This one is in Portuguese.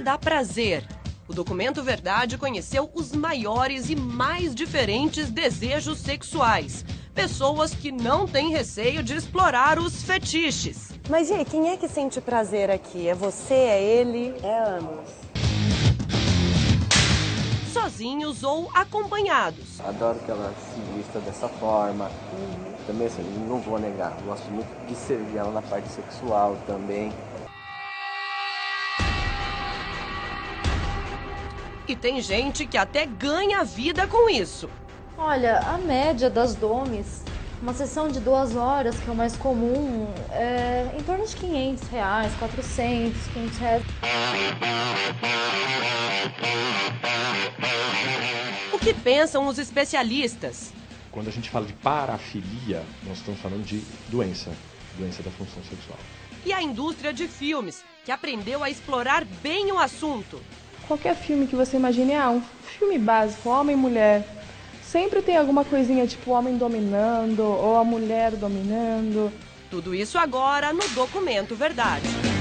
dá prazer. O documento Verdade conheceu os maiores e mais diferentes desejos sexuais. Pessoas que não têm receio de explorar os fetiches. Mas e aí, quem é que sente prazer aqui? É você? É ele? É ambos. Sozinhos ou acompanhados. Adoro que ela se vista dessa forma. Uhum. Também, assim, não vou negar, gosto muito de servir ela na parte sexual também. E tem gente que até ganha vida com isso. Olha, a média das domes, uma sessão de duas horas, que é o mais comum, é em torno de 500 reais, 400, 500 reais. O que pensam os especialistas? Quando a gente fala de parafilia, nós estamos falando de doença, doença da função sexual. E a indústria de filmes, que aprendeu a explorar bem o assunto. Qualquer filme que você imagine, ah, um filme básico, homem e mulher, sempre tem alguma coisinha tipo o homem dominando ou a mulher dominando. Tudo isso agora no documento Verdade.